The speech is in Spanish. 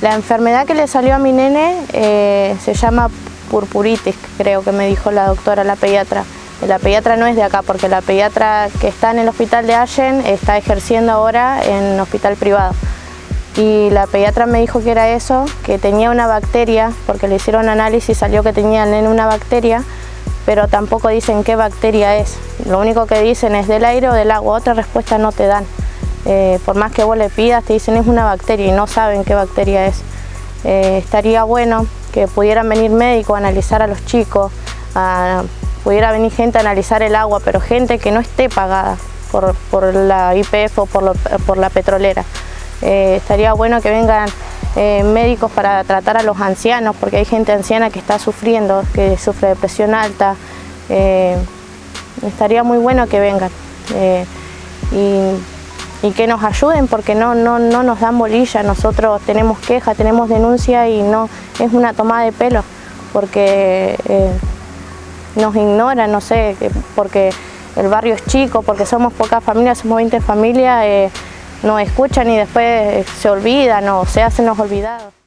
La enfermedad que le salió a mi nene eh, se llama purpuritis, creo que me dijo la doctora, la pediatra. La pediatra no es de acá, porque la pediatra que está en el hospital de Allen está ejerciendo ahora en hospital privado. Y la pediatra me dijo que era eso, que tenía una bacteria, porque le hicieron análisis y salió que tenía nene una bacteria, pero tampoco dicen qué bacteria es. Lo único que dicen es del aire o del agua, otra respuesta no te dan. Eh, por más que vos le pidas, te dicen es una bacteria y no saben qué bacteria es. Eh, estaría bueno que pudieran venir médicos a analizar a los chicos, pudiera venir gente a analizar el agua, pero gente que no esté pagada por, la IPF o por, la petrolera. Eh, estaría bueno que vengan médicos para tratar a los ancianos, porque hay gente anciana que está sufriendo, que sufre de presión alta. estaría muy bueno que vengan. Y que nos ayuden porque no, no, no nos dan bolilla, nosotros tenemos queja, tenemos denuncia y no es una toma de pelo porque eh, nos ignoran, no sé, porque el barrio es chico, porque somos pocas familias, somos 20 familias, eh, nos escuchan y después se olvidan o se hacen los olvidados.